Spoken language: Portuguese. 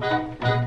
Música